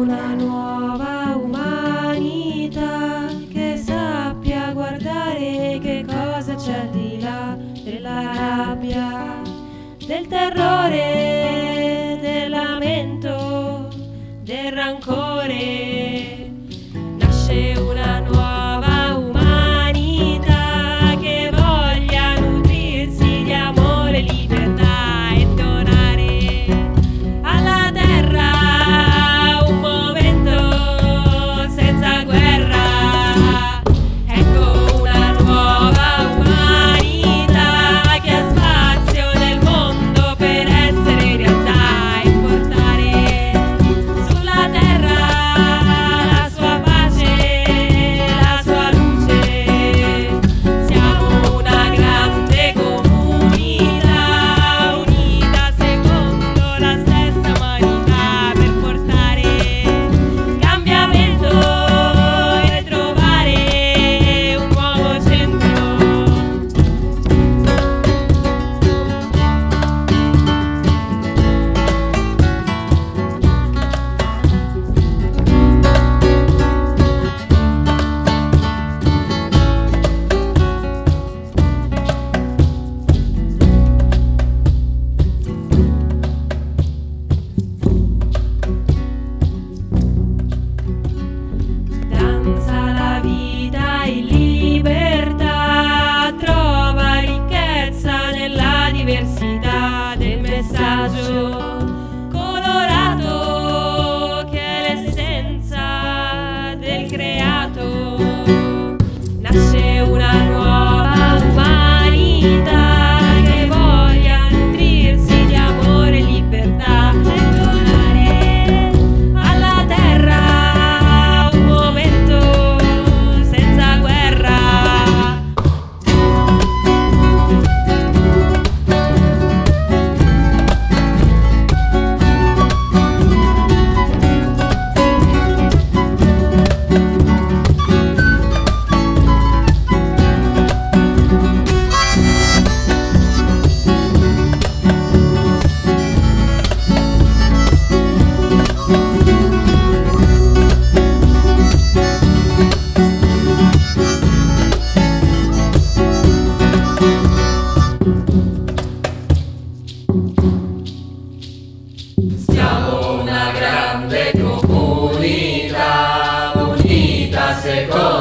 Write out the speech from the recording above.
una nuova umanità che sappia guardare che cosa c'è di là della rabbia, del terrore, del lamento, del rancore. diversidad de mensajes. Una